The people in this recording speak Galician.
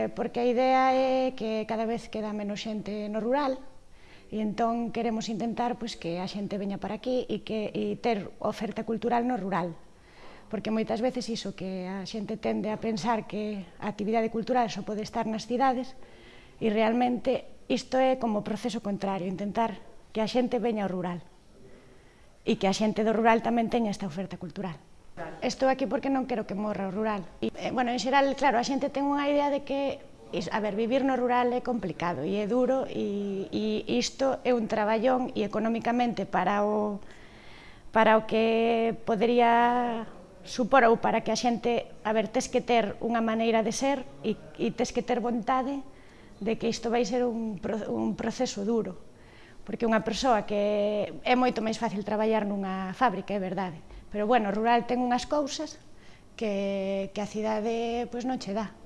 eh, porque a idea é que cada vez queda menos xente no rural, e entón queremos intentar pois, que a xente veña para aquí e, que, e ter oferta cultural no rural, porque moitas veces iso que a xente tende a pensar que a actividade cultural só pode estar nas cidades, e realmente isto é como o proceso contrario, intentar que a xente veña ao rural e que a xente do rural tamén teña esta oferta cultural estou aquí porque non quero que morra o rural. E, eh, bueno, en xeral, claro, a xente ten unha idea de que a ver, vivir no rural é complicado e é duro e, e isto é un traballón e económicamente para o, para o que podería supor ou para que a xente, a ver, tes que ter unha maneira de ser e, e tes que ter vontade de que isto vai ser un, un proceso duro porque unha persoa que é moito máis fácil traballar nunha fábrica, é verdade, Pero bueno, rural ten unhas cousas que, que a cidade pois non che dá.